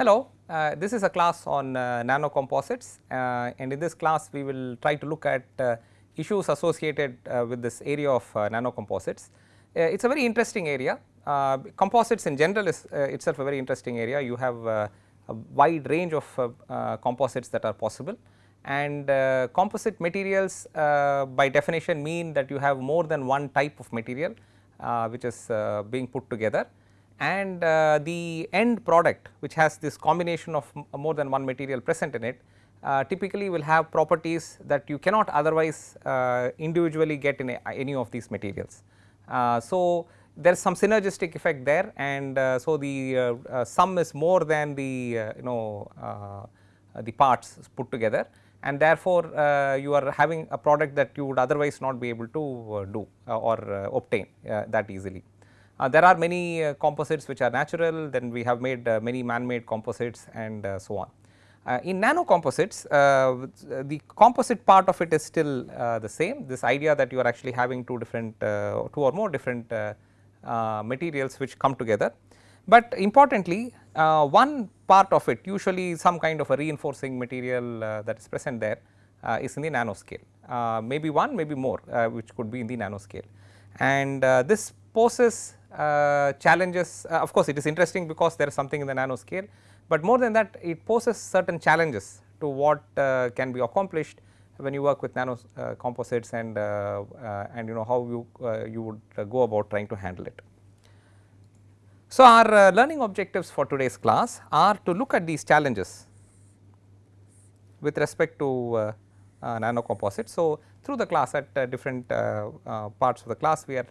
Hello, uh, this is a class on uh, nanocomposites uh, and in this class we will try to look at uh, issues associated uh, with this area of uh, nanocomposites. it is a very interesting area, composites in general is itself a very interesting area, you have a wide range of composites that are possible. And composite materials by definition mean that you have more than one type of material which is being put together and uh, the end product which has this combination of more than one material present in it uh, typically will have properties that you cannot otherwise uh, individually get in any of these materials. Uh, so, there is some synergistic effect there and uh, so the uh, sum is more than the you know the parts put together and therefore, you are having a product that you would otherwise not be able to do or obtain that easily. Uh, there are many uh, composites which are natural, then we have made uh, many man-made composites and uh, so on. Uh, in nano composites, uh, the composite part of it is still the same, this idea that you are actually having two different, two or more different materials which come together. But importantly, one part of it usually some kind of a reinforcing material that is present there is in the nanoscale, maybe one, maybe more which could be in the nanoscale. And this poses uh, challenges uh, of course, it is interesting because there is something in the nanoscale, but more than that it poses certain challenges to what uh, can be accomplished when you work with nano uh, composites and uh, uh, and you know how you you would go about trying to handle it. So, our learning objectives for today's class are to look at these challenges with respect to nano composites. So, through the class at different parts of the class we are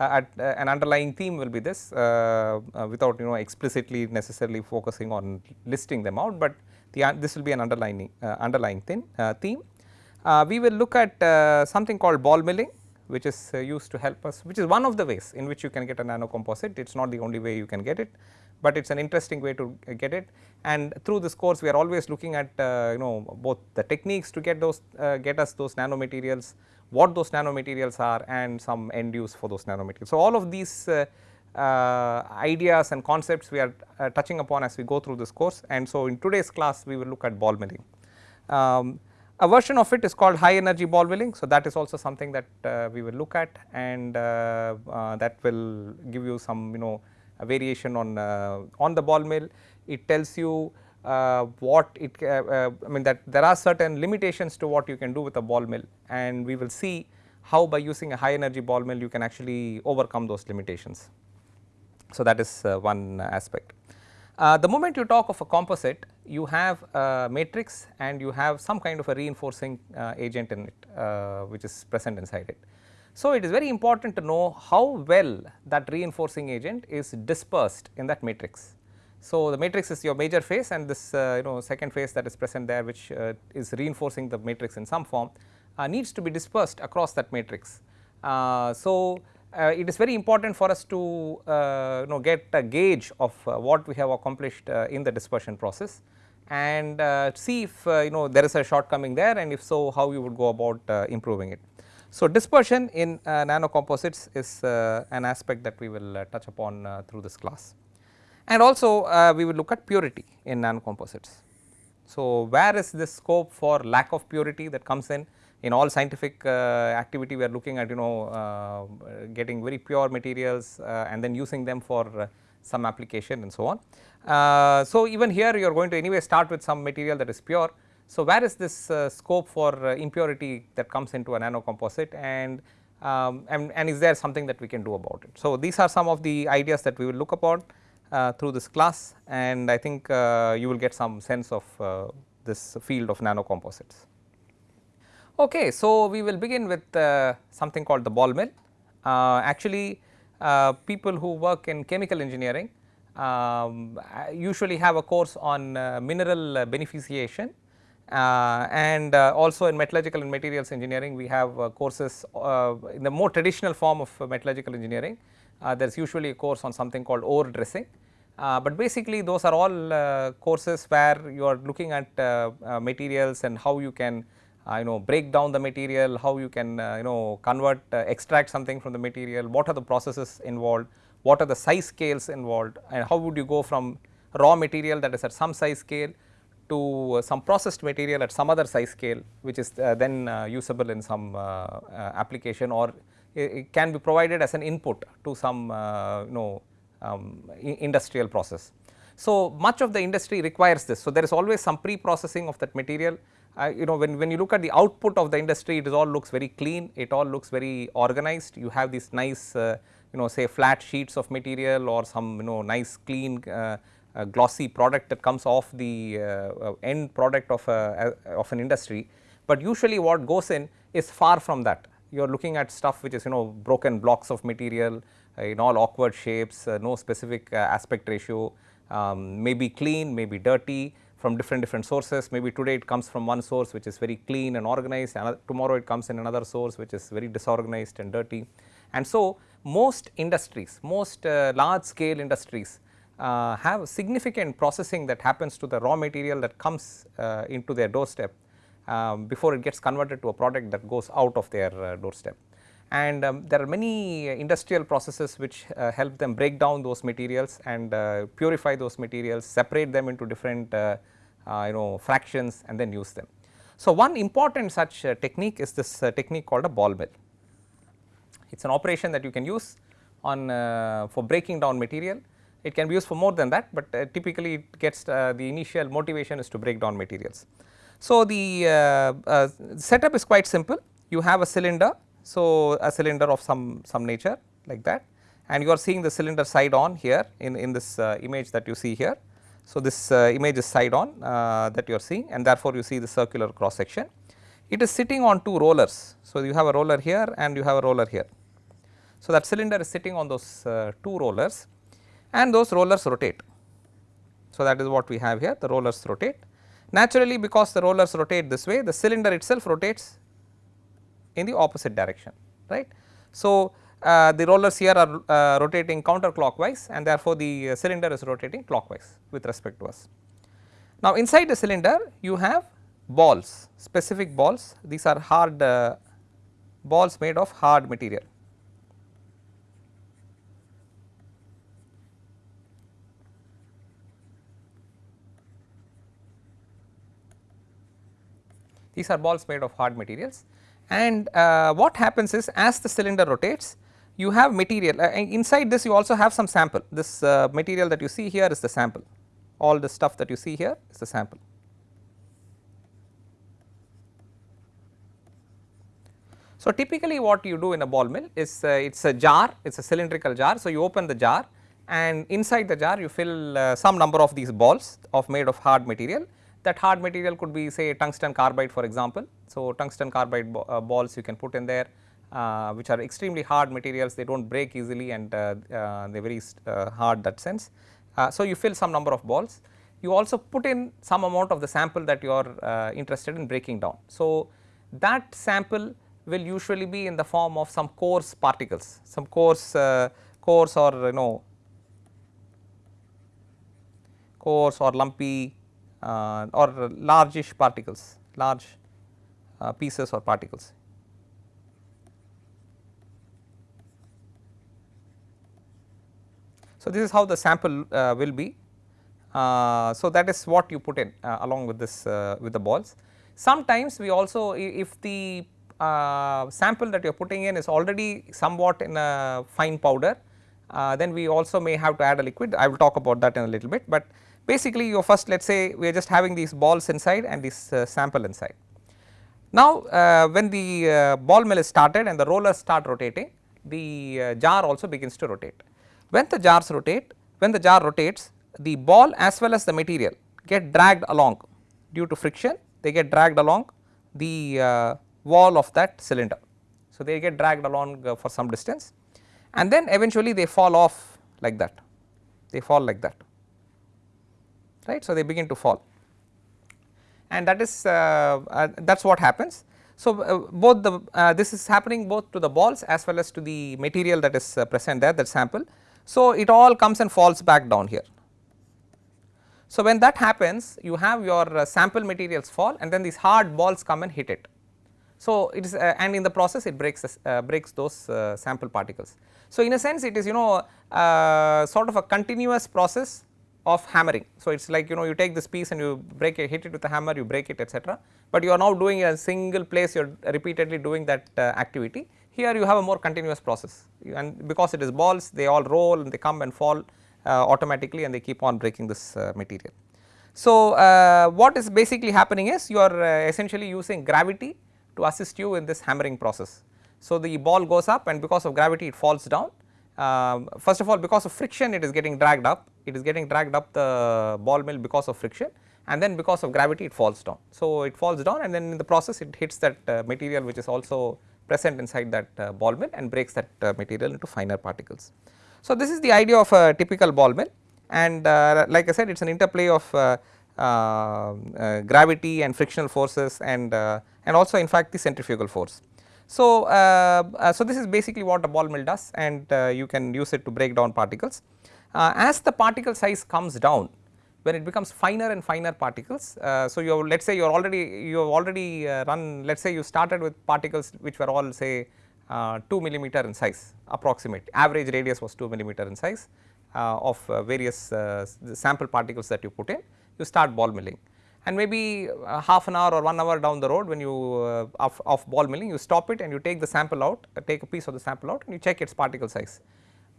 at uh, an underlying theme will be this uh, without you know explicitly necessarily focusing on listing them out, but the this will be an underlying underlying theme. theme. we will look at something called ball milling which is used to help us which is one of the ways in which you can get a nano composite it is not the only way you can get it, but it is an interesting way to get it and through this course we are always looking at uh, you know both the techniques to get those uh, get us those nanomaterials what those nanomaterials are and some end use for those nanomaterials. So, all of these uh, uh, ideas and concepts we are uh, touching upon as we go through this course and so in today's class we will look at ball milling. Um, a version of it is called high energy ball milling. So, that is also something that uh, we will look at and uh, uh, that will give you some you know variation on on the ball mill. It tells you uh, what it uh, uh, I mean that there are certain limitations to what you can do with a ball mill and we will see how by using a high energy ball mill you can actually overcome those limitations. So, that is one aspect. the moment you talk of a composite you have a matrix and you have some kind of a reinforcing agent in it which is present inside it. So, it is very important to know how well that reinforcing agent is dispersed in that matrix. So, the matrix is your major phase and this uh, you know second phase that is present there which uh, is reinforcing the matrix in some form uh, needs to be dispersed across that matrix. Uh, so, uh, it is very important for us to uh, you know get a gauge of what we have accomplished in the dispersion process and see if you know there is a shortcoming there and if so how you would go about improving it. So, dispersion in nanocomposites is an aspect that we will touch upon through this class and also uh, we will look at purity in nanocomposites. So, where is this scope for lack of purity that comes in in all scientific uh, activity we are looking at you know uh, getting very pure materials uh, and then using them for uh, some application and so on. Uh, so, even here you are going to anyway start with some material that is pure. So, where is this scope for impurity that comes into a nanocomposite and um, and, and is there something that we can do about it. So, these are some of the ideas that we will look upon through this class and I think uh, you will get some sense of uh, this field of nanocomposites. Okay, so we will begin with something called the ball mill. actually people who work in chemical engineering um, usually have a course on mineral beneficiation uh, and uh, also in metallurgical and materials engineering we have uh, courses in the more traditional form of metallurgical engineering uh, there is usually a course on something called ore dressing. Uh, but basically those are all uh, courses where you are looking at uh, uh, materials and how you can uh, you know break down the material, how you can you know convert extract something from the material, what are the processes involved, what are the size scales involved and how would you go from raw material that is at some size scale to uh, some processed material at some other size scale which is uh, then uh, usable in some uh, uh, application or it, can be provided as an input to some uh, you know um, industrial process. So, much of the industry requires this. So, there is always some pre-processing of that material you know when, when you look at the output of the industry it all looks very clean, it all looks very organized, you have these nice you know say flat sheets of material or some you know nice clean a glossy product that comes off the uh, uh, end product of, a, of an industry, but usually what goes in is far from that. You are looking at stuff which is you know broken blocks of material uh, in all awkward shapes, no specific aspect ratio, um, maybe clean, maybe dirty from different different sources. Maybe today it comes from one source which is very clean and organized, tomorrow it comes in another source which is very disorganized and dirty. And so, most industries, most uh, large scale industries uh, have significant processing that happens to the raw material that comes uh, into their doorstep um, before it gets converted to a product that goes out of their uh, doorstep. And um, there are many industrial processes which uh, help them break down those materials and uh, purify those materials, separate them into different uh, you know fractions and then use them. So, one important such technique is this technique called a ball mill. It is an operation that you can use on for breaking down material it can be used for more than that, but uh, typically it gets uh, the initial motivation is to break down materials. So, the uh, uh, setup is quite simple you have a cylinder. So, a cylinder of some, some nature like that and you are seeing the cylinder side on here in, in this uh, image that you see here. So, this uh, image is side on that you are seeing and therefore, you see the circular cross section. It is sitting on two rollers. So, you have a roller here and you have a roller here. So, that cylinder is sitting on those two rollers and those rollers rotate. So, that is what we have here the rollers rotate. Naturally because the rollers rotate this way the cylinder itself rotates in the opposite direction right. So, uh, the rollers here are uh, rotating counterclockwise and therefore, the uh, cylinder is rotating clockwise with respect to us. Now, inside the cylinder you have balls specific balls these are hard uh, balls made of hard material these are balls made of hard materials and uh, what happens is as the cylinder rotates you have material uh, inside this you also have some sample this uh, material that you see here is the sample all the stuff that you see here is the sample. So, typically what you do in a ball mill is uh, it is a jar it is a cylindrical jar. So, you open the jar and inside the jar you fill uh, some number of these balls of made of hard material that hard material could be say tungsten carbide for example. So, tungsten carbide uh, balls you can put in there uh, which are extremely hard materials they do not break easily and uh, uh they are very uh, hard that sense. Uh, so, you fill some number of balls you also put in some amount of the sample that you are interested in breaking down. So, that sample will usually be in the form of some coarse particles some coarse coarse or you know coarse or lumpy or largish particles, large uh, pieces or particles. So, this is how the sample uh, will be. Uh, so, that is what you put in uh, along with this uh, with the balls. Sometimes we also if the sample that you are putting in is already somewhat in a fine powder, then we also may have to add a liquid. I will talk about that in a little bit, but Basically you first let us say we are just having these balls inside and this uh, sample inside. Now uh, when the uh, ball mill is started and the rollers start rotating the uh, jar also begins to rotate. When the jars rotate when the jar rotates the ball as well as the material get dragged along due to friction they get dragged along the wall of that cylinder. So they get dragged along for some distance and then eventually they fall off like that they fall like that right. So, they begin to fall and that is uh, uh, that is what happens. So, uh, both the uh, this is happening both to the balls as well as to the material that is uh, present there that sample. So, it all comes and falls back down here. So, when that happens you have your uh, sample materials fall and then these hard balls come and hit it. So, it is and in the process it breaks breaks those sample particles. So, in a sense it is you know sort of a continuous process of hammering. So, it is like you know you take this piece and you break it hit it with a hammer you break it etc., but you are now doing a single place you are repeatedly doing that uh, activity. Here you have a more continuous process and because it is balls they all roll and they come and fall uh, automatically and they keep on breaking this uh, material. So, uh, what is basically happening is you are uh, essentially using gravity to assist you in this hammering process. So, the ball goes up and because of gravity it falls down. Um, first of all because of friction it is getting dragged up, it is getting dragged up the ball mill because of friction and then because of gravity it falls down. So, it falls down and then in the process it hits that uh, material which is also present inside that uh, ball mill and breaks that uh, material into finer particles. So, this is the idea of a typical ball mill and uh, like I said it is an interplay of uh, uh, gravity and frictional forces and, and also in fact the centrifugal force. So, so this is basically what a ball mill does and you can use it to break down particles. As the particle size comes down when it becomes finer and finer particles. Uh, so, you let us say you are already you have already uh, run let us say you started with particles which were all say uh, 2 millimeter in size approximate average radius was 2 millimeter in size uh, of uh, various uh, sample particles that you put in you start ball milling and maybe half an hour or 1 hour down the road when you of, of ball milling you stop it and you take the sample out take a piece of the sample out and you check its particle size.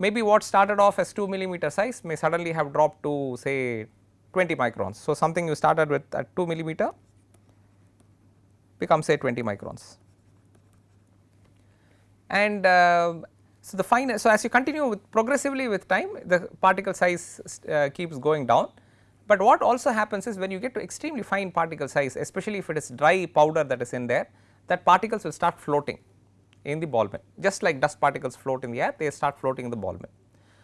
Maybe what started off as 2 millimeter size may suddenly have dropped to say 20 microns. So, something you started with at 2 millimeter becomes say 20 microns. And uh, so, the fine so as you continue with progressively with time the particle size uh, keeps going down, but what also happens is when you get to extremely fine particle size especially if it is dry powder that is in there that particles will start floating in the ball mill just like dust particles float in the air they start floating in the ball mill.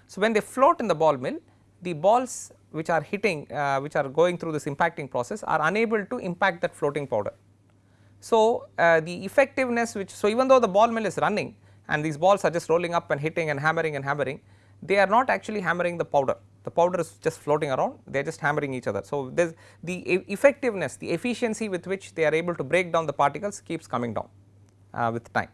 So, when they float in the ball mill the balls which are hitting uh, which are going through this impacting process are unable to impact that floating powder. So, uh, the effectiveness which so even though the ball mill is running and these balls are just rolling up and hitting and hammering and hammering they are not actually hammering the powder the powder is just floating around they are just hammering each other. So, the effectiveness the efficiency with which they are able to break down the particles keeps coming down uh, with time.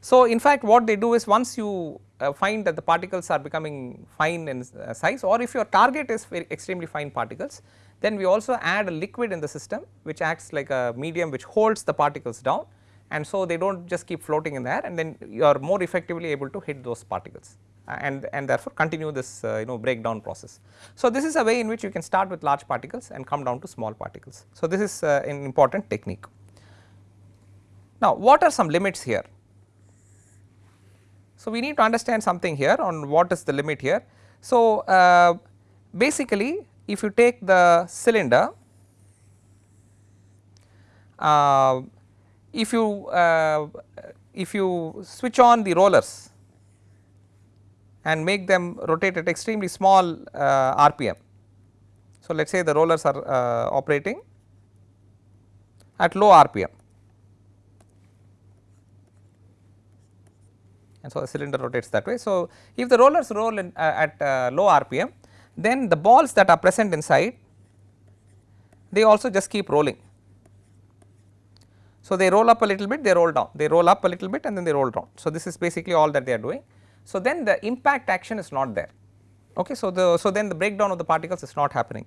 So, in fact what they do is once you uh, find that the particles are becoming fine in uh, size or if your target is extremely fine particles then we also add a liquid in the system which acts like a medium which holds the particles down and so they do not just keep floating in the air and then you are more effectively able to hit those particles uh, and, and therefore continue this uh, you know breakdown process. So, this is a way in which you can start with large particles and come down to small particles. So, this is uh, an important technique. Now, what are some limits here? So, we need to understand something here on what is the limit here. So, uh, basically if you take the cylinder uh, if you uh, if you switch on the rollers and make them rotate at extremely small uh, RPM. So, let us say the rollers are uh, operating at low RPM and so the cylinder rotates that way. So, if the rollers roll in, uh, at uh, low RPM then the balls that are present inside they also just keep rolling so, they roll up a little bit, they roll down, they roll up a little bit and then they roll down. So, this is basically all that they are doing. So, then the impact action is not there. Okay. So, the so then the breakdown of the particles is not happening.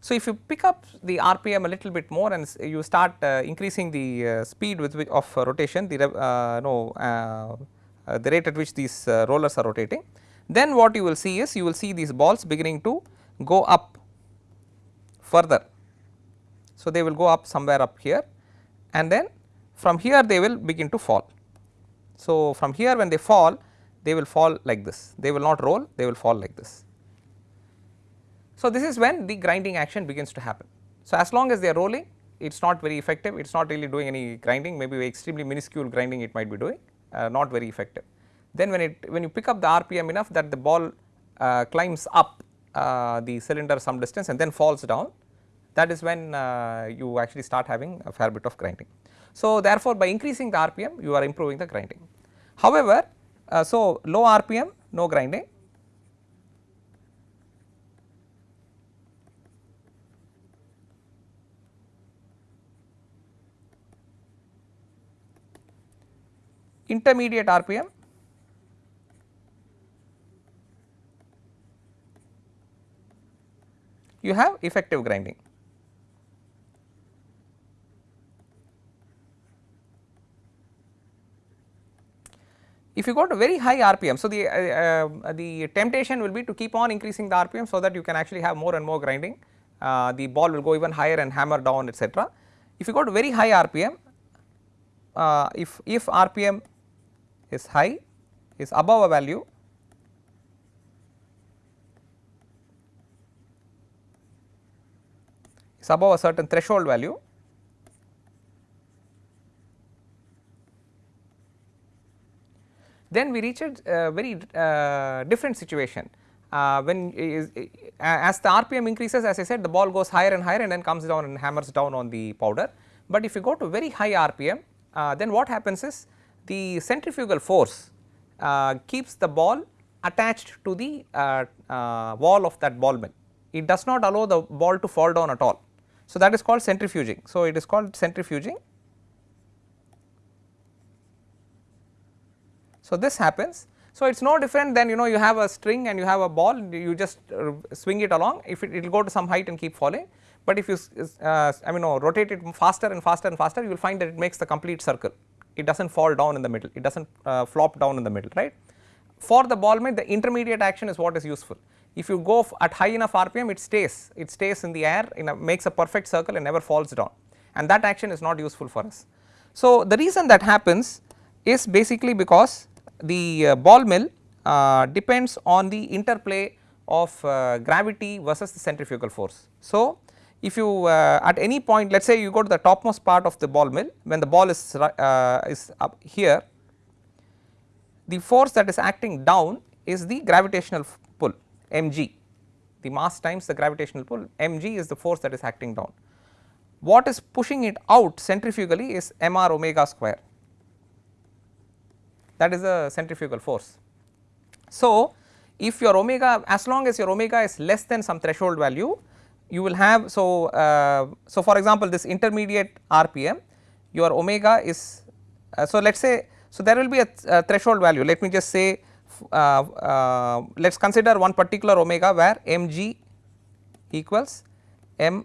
So, if you pick up the RPM a little bit more and you start uh, increasing the uh, speed with which of uh, rotation, the uh, no, the rate at which these rollers are rotating, then what you will see is you will see these balls beginning to go up further. So, they will go up somewhere up here and then from here they will begin to fall. So, from here when they fall they will fall like this, they will not roll, they will fall like this. So, this is when the grinding action begins to happen. So, as long as they are rolling it is not very effective, it is not really doing any grinding, maybe extremely minuscule grinding it might be doing, uh, not very effective. Then when it when you pick up the RPM enough that the ball uh, climbs up uh, the cylinder some distance and then falls down, that is when uh, you actually start having a fair bit of grinding. So, therefore, by increasing the RPM you are improving the grinding. However, uh, so low RPM no grinding, intermediate RPM you have effective grinding. If you go to very high RPM, so the, uh, uh, the temptation will be to keep on increasing the RPM so that you can actually have more and more grinding, uh, the ball will go even higher and hammer down etc. If you go to very high RPM, uh, if, if RPM is high is above a value is above a certain threshold value then we reach a uh, very uh, different situation. Uh, when is, as the RPM increases as I said the ball goes higher and higher and then comes down and hammers down on the powder. But if you go to very high RPM uh, then what happens is the centrifugal force uh, keeps the ball attached to the uh, wall of that ball mill. It does not allow the ball to fall down at all. So, that is called centrifuging. So, it is called centrifuging So, this happens. So, it is no different than you know you have a string and you have a ball you just uh, swing it along if it will go to some height and keep falling, but if you uh, I mean no, rotate it faster and faster and faster you will find that it makes the complete circle it does not fall down in the middle it does not uh, flop down in the middle right. For the ball mill the intermediate action is what is useful if you go at high enough RPM it stays it stays in the air in a makes a perfect circle and never falls down and that action is not useful for us. So, the reason that happens is basically because the uh, ball mill uh, depends on the interplay of uh, gravity versus the centrifugal force. So, if you uh, at any point let us say you go to the topmost part of the ball mill when the ball is, uh, is up here the force that is acting down is the gravitational pull mg the mass times the gravitational pull mg is the force that is acting down. What is pushing it out centrifugally is mr omega square that is the centrifugal force. So, if your omega as long as your omega is less than some threshold value you will have so uh, so for example this intermediate rpm your omega is uh, so let us say so there will be a, a, threshold value. Let me just say uh, uh let us consider one particular omega where mg equals m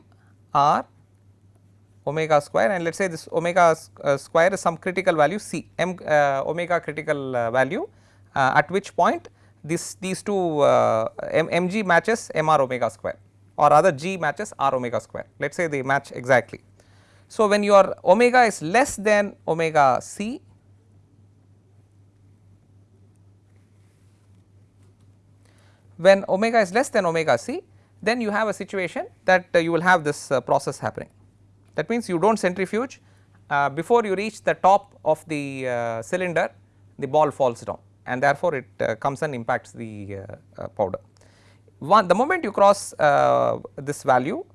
r omega square and let us say this omega uh, square is some critical value c m uh, omega critical value at which point this these two m, mg matches mr omega square or rather g matches r omega square let us say they match exactly. So, when your omega is less than omega c when omega is less than omega c then you have a situation that uh, you will have this process happening. That means you do not centrifuge uh, before you reach the top of the uh, cylinder the ball falls down and therefore, it uh, comes and impacts the uh, uh, powder. One, the moment you cross uh, this value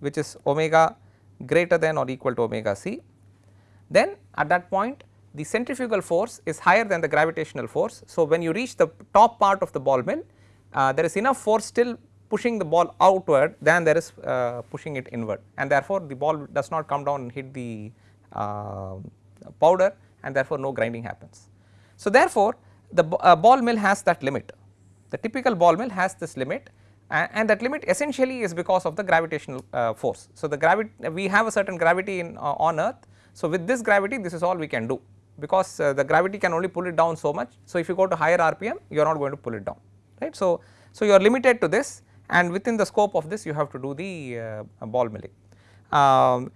which is omega greater than or equal to omega c, then at that point the centrifugal force is higher than the gravitational force. So, when you reach the top part of the ball mill there is enough force still pushing the ball outward than there is uh, pushing it inward and therefore, the ball does not come down and hit the uh, powder and therefore, no grinding happens. So, therefore, the uh, ball mill has that limit the typical ball mill has this limit and that limit essentially is because of the gravitational uh, force. So, the gravity we have a certain gravity in uh, on earth. So, with this gravity this is all we can do because uh, the gravity can only pull it down so much. So, if you go to higher RPM you are not going to pull it down right. So, so you are limited to this and within the scope of this you have to do the uh, ball milling. Um,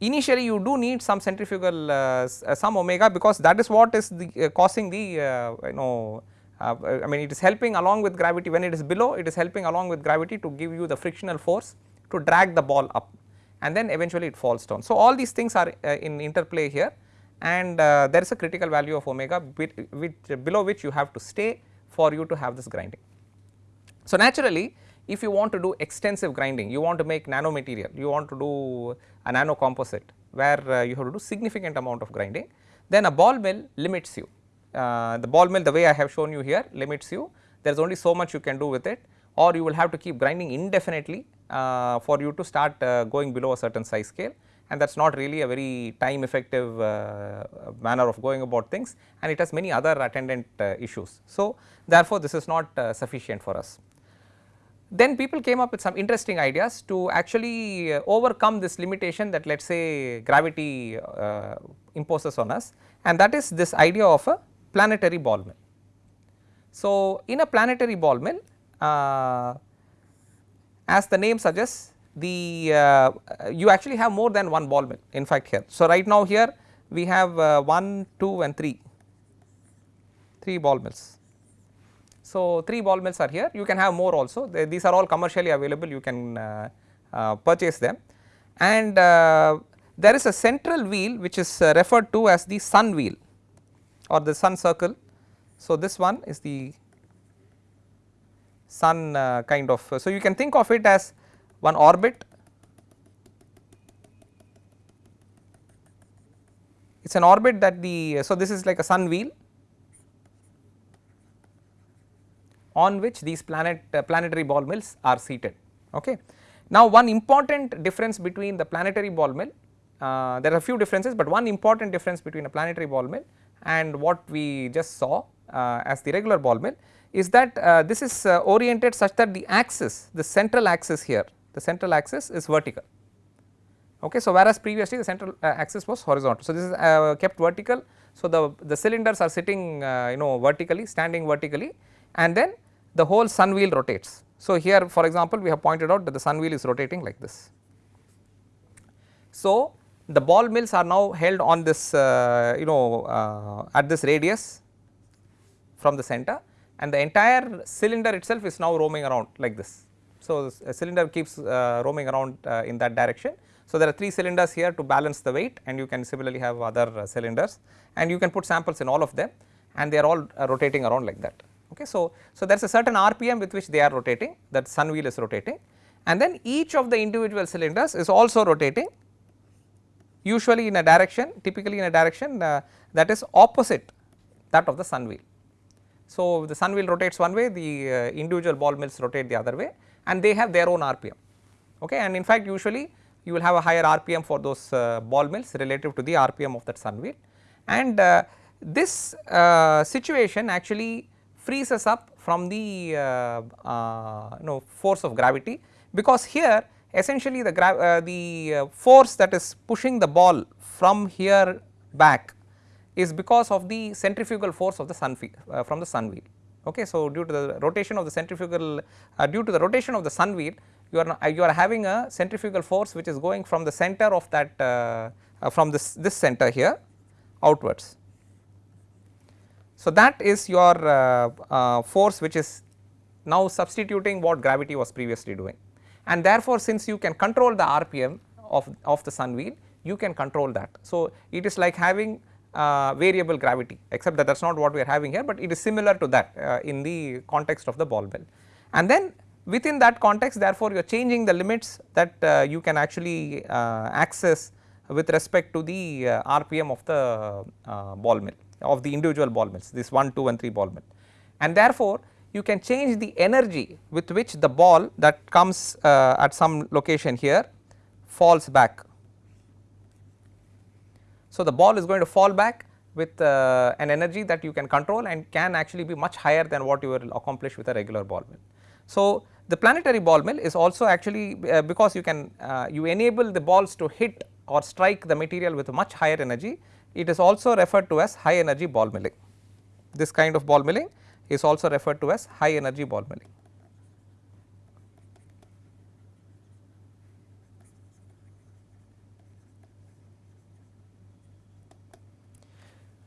initially you do need some centrifugal uh, uh, some omega because that is what is the causing the you know uh, I mean it is helping along with gravity when it is below it is helping along with gravity to give you the frictional force to drag the ball up and then eventually it falls down. So, all these things are in interplay here and there is a critical value of omega which below which you have to stay for you to have this grinding. So, naturally if you want to do extensive grinding, you want to make nanomaterial, you want to do a nano composite where uh, you have to do significant amount of grinding, then a ball mill limits you. Uh, the ball mill the way I have shown you here limits you, there is only so much you can do with it. Or you will have to keep grinding indefinitely uh, for you to start uh, going below a certain size scale. And that is not really a very time effective uh, manner of going about things. And it has many other attendant uh, issues. So, therefore, this is not sufficient for us. then people came up with some interesting ideas to actually overcome this limitation that let us say gravity imposes on us. And that is this idea of a planetary ball mill. So, in a planetary ball mill uh, as the name suggests the uh, you actually have more than one ball mill in fact here. So, right now here we have uh, 1, 2 and 3, 3 ball mills. So, 3 ball mills are here you can have more also they, these are all commercially available you can uh, uh, purchase them and uh, there is a central wheel which is referred to as the sun wheel or the sun circle. So, this one is the sun uh, kind of so you can think of it as one orbit. It is an orbit that the so this is like a sun wheel on which these planet uh, planetary ball mills are seated. Okay. Now one important difference between the planetary ball mill uh, there are a few differences but one important difference between a planetary ball mill and what we just saw uh, as the regular ball mill is that uh, this is uh, oriented such that the axis the central axis here the central axis is vertical. Okay, so, whereas previously the central axis was horizontal. So, this is kept vertical. So, the, the cylinders are sitting you know vertically standing vertically and then the whole sun wheel rotates. So, here for example, we have pointed out that the sun wheel is rotating like this. So, the ball mills are now held on this uh, you know uh, at this radius from the center and the entire cylinder itself is now roaming around like this. So, a cylinder keeps uh, roaming around uh, in that direction. So, there are 3 cylinders here to balance the weight and you can similarly have other uh, cylinders and you can put samples in all of them and they are all uh, rotating around like that. Okay. So, so there is a certain RPM with which they are rotating that sun wheel is rotating and then each of the individual cylinders is also rotating usually in a direction typically in a direction uh, that is opposite that of the sun wheel. So, the sun wheel rotates one way the uh, individual ball mills rotate the other way and they have their own RPM okay? And in fact usually you will have a higher RPM for those uh, ball mills relative to the RPM of that sun wheel. And uh, this uh, situation actually frees us up from the uh, uh, know force of gravity because here essentially the uh, the force that is pushing the ball from here back is because of the centrifugal force of the sun from the sun wheel Okay, so due to the rotation of the centrifugal, uh, due to the rotation of the sun wheel, you are uh, you are having a centrifugal force which is going from the center of that uh, uh from this this center here outwards. So that is your uh, uh, force which is now substituting what gravity was previously doing, and therefore since you can control the RPM of of the sun wheel, you can control that. So it is like having uh, variable gravity except that that is not what we are having here, but it is similar to that uh, in the context of the ball mill. And then within that context therefore, you are changing the limits that uh, you can actually uh, access with respect to the uh, RPM of the uh, ball mill of the individual ball mills this 1, 2 and 3 ball mill. And therefore, you can change the energy with which the ball that comes at some location here falls back so, the ball is going to fall back with uh, an energy that you can control and can actually be much higher than what you will accomplish with a regular ball mill. So, the planetary ball mill is also actually uh, because you can uh, you enable the balls to hit or strike the material with much higher energy it is also referred to as high energy ball milling. This kind of ball milling is also referred to as high energy ball milling.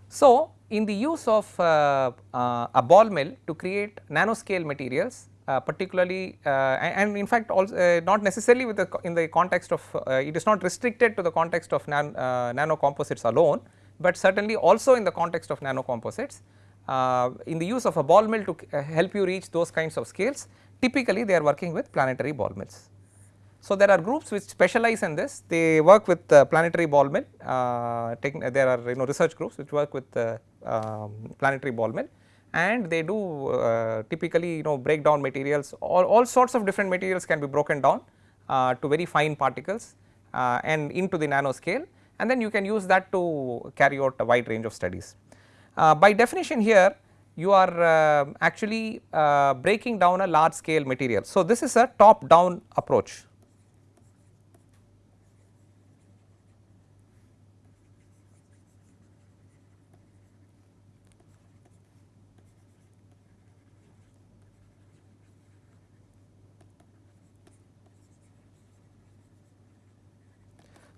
So, in the use of uh, uh, a ball mill to create nanoscale materials uh, particularly uh, and in fact also uh, not necessarily with the in the context of uh, it is not restricted to the context of nan, nano composites alone, but certainly also in the context of nano composites in the use of a ball mill to help you reach those kinds of scales typically they are working with planetary ball mills. So, there are groups which specialize in this they work with uh, planetary ball mill uh, there are you know research groups which work with uh, um, planetary ball mill and they do uh, typically you know break down materials all, all sorts of different materials can be broken down uh, to very fine particles uh, and into the nanoscale and then you can use that to carry out a wide range of studies. By definition here you are uh, actually uh, breaking down a large scale material. So, this is a top down approach.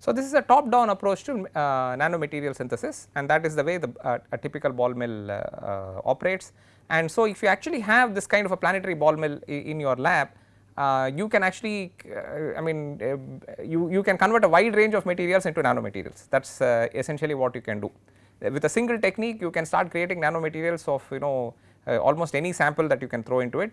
So, this is a top down approach to uh, nanomaterial synthesis and that is the way the uh, a typical ball mill uh, uh operates. And so, if you actually have this kind of a planetary ball mill in your lab, uh, you can actually uh, I mean you, you can convert a wide range of materials into nanomaterials that is essentially what you can do. With a single technique you can start creating nanomaterials of you know almost any sample that you can throw into it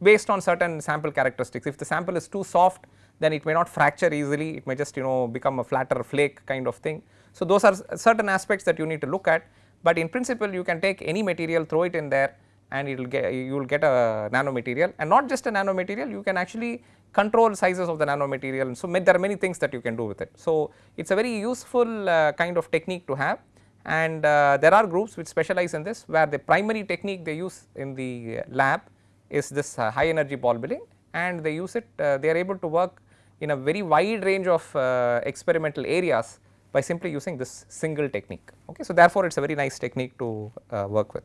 based on certain sample characteristics. If the sample is too soft then it may not fracture easily, it may just you know become a flatter flake kind of thing. So, those are certain aspects that you need to look at, but in principle you can take any material throw it in there and it will get you will get a nanomaterial. And not just a nanomaterial you can actually control sizes of the nanomaterial. And so there are many things that you can do with it. So, it is a very useful uh, kind of technique to have. And uh, there are groups which specialize in this where the primary technique they use in the lab is this uh, high energy ball milling and they use it uh, they are able to work in a very wide range of uh, experimental areas by simply using this single technique. Okay. So, therefore, it is a very nice technique to uh, work with.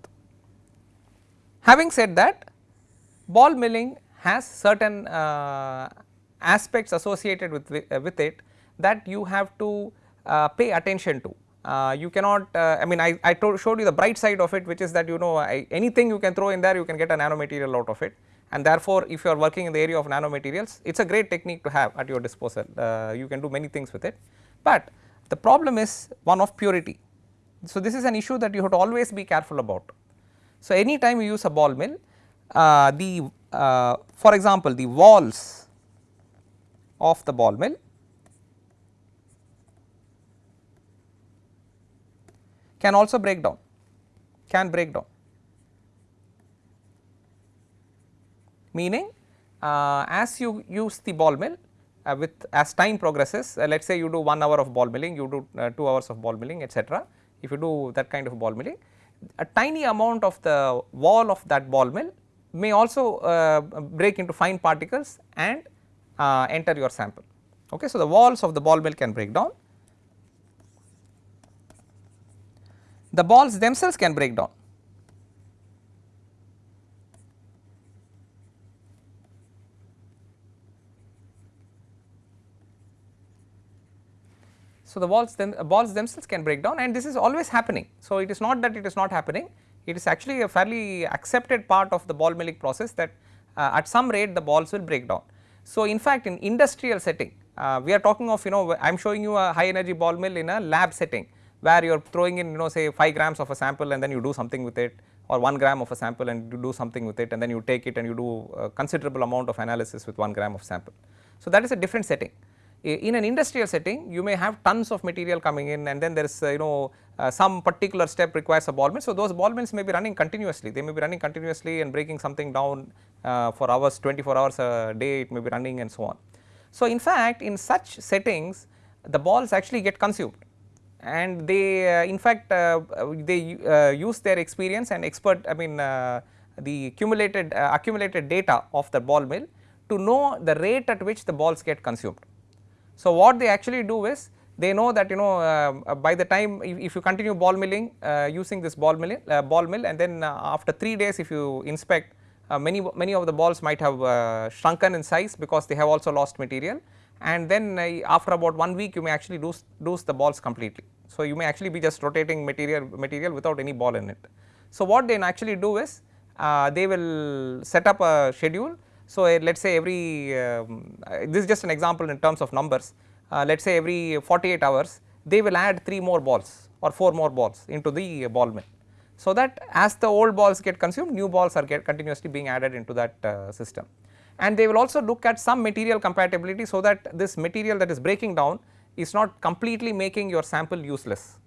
Having said that ball milling has certain uh, aspects associated with, uh, with it that you have to uh, pay attention to. Uh, you cannot I mean I, I showed you the bright side of it which is that you know I, anything you can throw in there you can get a nanomaterial out of it and therefore, if you are working in the area of nanomaterials it is a great technique to have at your disposal uh, you can do many things with it. But the problem is one of purity. So, this is an issue that you have to always be careful about. So, any time you use a ball mill uh, the uh, for example, the walls of the ball mill can also break down can break down meaning uh, as you use the ball mill uh, with as time progresses uh, let us say you do 1 hour of ball milling, you do 2 hours of ball milling etc. If you do that kind of ball milling, a tiny amount of the wall of that ball mill may also break into fine particles and enter your sample. Okay. So, the walls of the ball mill can break down, the balls themselves can break down So, the balls, them, balls themselves can break down and this is always happening. So, it is not that it is not happening, it is actually a fairly accepted part of the ball milling process that uh, at some rate the balls will break down. So, in fact, in industrial setting uh, we are talking of you know I am showing you a high energy ball mill in a lab setting where you are throwing in you know say 5 grams of a sample and then you do something with it or 1 gram of a sample and you do something with it and then you take it and you do a considerable amount of analysis with 1 gram of sample. So, that is a different setting in an industrial setting you may have tons of material coming in and then there is uh, you know uh, some particular step requires a ball mill. So, those ball mills may be running continuously they may be running continuously and breaking something down uh, for hours 24 hours a day it may be running and so on. So, in fact in such settings the balls actually get consumed and they uh, in fact uh, they uh, use their experience and expert I mean the accumulated accumulated data of the ball mill to know the rate at which the balls get consumed. So, what they actually do is they know that you know uh, by the time if, if, you continue ball milling uh, using this ball milling uh, ball mill and then uh, after 3 days if you inspect uh, many many of the balls might have uh, shrunken in size because they have also lost material and then after about 1 week you may actually lose, lose the balls completely. So, you may actually be just rotating material material without any ball in it. So, what they actually do is they will set up a schedule so, uh, let us say every um, uh, this is just an example in terms of numbers uh, let us say every 48 hours they will add 3 more balls or 4 more balls into the ball mill. So, that as the old balls get consumed new balls are get continuously being added into that uh, system and they will also look at some material compatibility so that this material that is breaking down is not completely making your sample useless.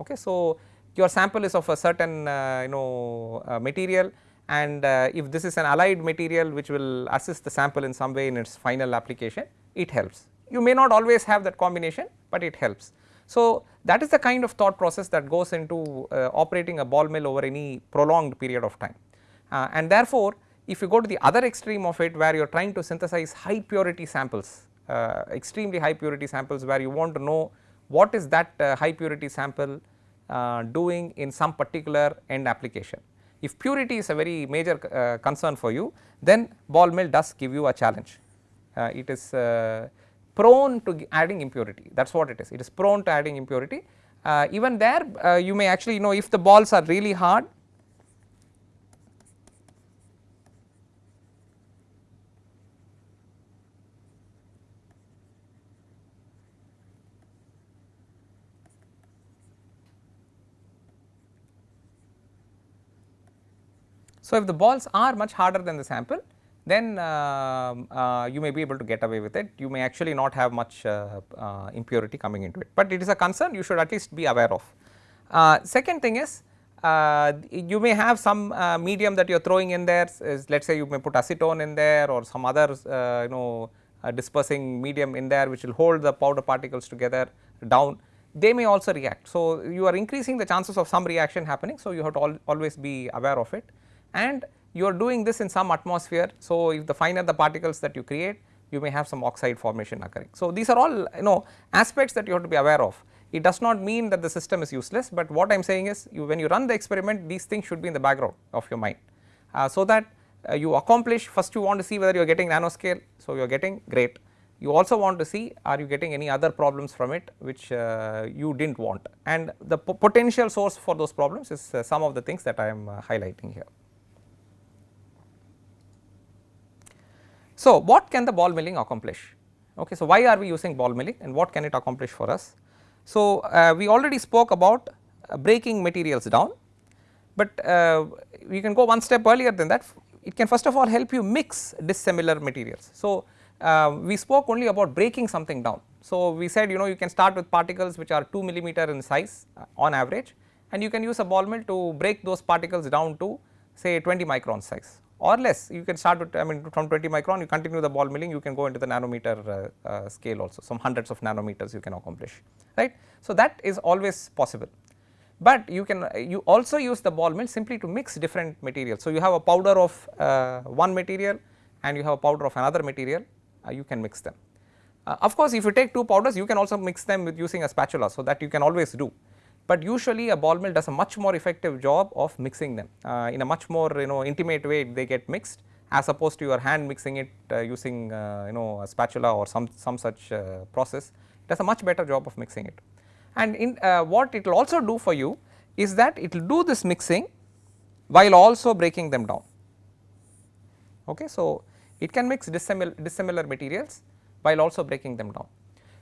Okay. So, your sample is of a certain uh, you know uh, material and uh, if this is an allied material which will assist the sample in some way in its final application it helps. You may not always have that combination but it helps. So, that is the kind of thought process that goes into uh, operating a ball mill over any prolonged period of time. Uh, and therefore, if you go to the other extreme of it where you are trying to synthesize high purity samples, uh, extremely high purity samples where you want to know what is that uh, high purity sample uh, doing in some particular end application. If purity is a very major uh, concern for you, then ball mill does give you a challenge. Uh, it is uh, prone to adding impurity, that is what it is, it is prone to adding impurity. even there you may actually you know if the balls are really hard, So, if the balls are much harder than the sample then uh, uh, you may be able to get away with it, you may actually not have much uh, uh impurity coming into it, but it is a concern you should at least be aware of. Uh, second thing is uh, you may have some medium that you are throwing in there let us say you may put acetone in there or some other you know dispersing medium in there which will hold the powder particles together down they may also react. So, you are increasing the chances of some reaction happening. So, you have to al always be aware of it and you are doing this in some atmosphere. So, if the finer the particles that you create you may have some oxide formation occurring. So, these are all you know aspects that you have to be aware of. It does not mean that the system is useless, but what I am saying is you, when you run the experiment these things should be in the background of your mind. Uh, so, that uh, you accomplish first you want to see whether you are getting nanoscale. So, you are getting great. You also want to see are you getting any other problems from it which uh, you did not want and the potential source for those problems is uh, some of the things that I am uh, highlighting here. So, what can the ball milling accomplish? Okay, so, why are we using ball milling and what can it accomplish for us? So, uh, we already spoke about uh, breaking materials down, but uh, we can go one step earlier than that it can first of all help you mix dissimilar materials. So, uh, we spoke only about breaking something down. So, we said you know you can start with particles which are 2 millimeter in size uh, on average and you can use a ball mill to break those particles down to say 20 micron size or less you can start with I mean from 20 micron you continue the ball milling you can go into the nanometer uh, uh, scale also some hundreds of nanometers you can accomplish right. So, that is always possible, but you can you also use the ball mill simply to mix different materials. So, you have a powder of uh, one material and you have a powder of another material uh, you can mix them. Uh, of course, if you take two powders you can also mix them with using a spatula. So, that you can always do but usually a ball mill does a much more effective job of mixing them uh, in a much more you know intimate way they get mixed as opposed to your hand mixing it uh, using uh, you know a spatula or some some such uh, process. It does a much better job of mixing it. And in uh, what it will also do for you is that it will do this mixing while also breaking them down. Okay so it can mix dissimilar dissimilar materials while also breaking them down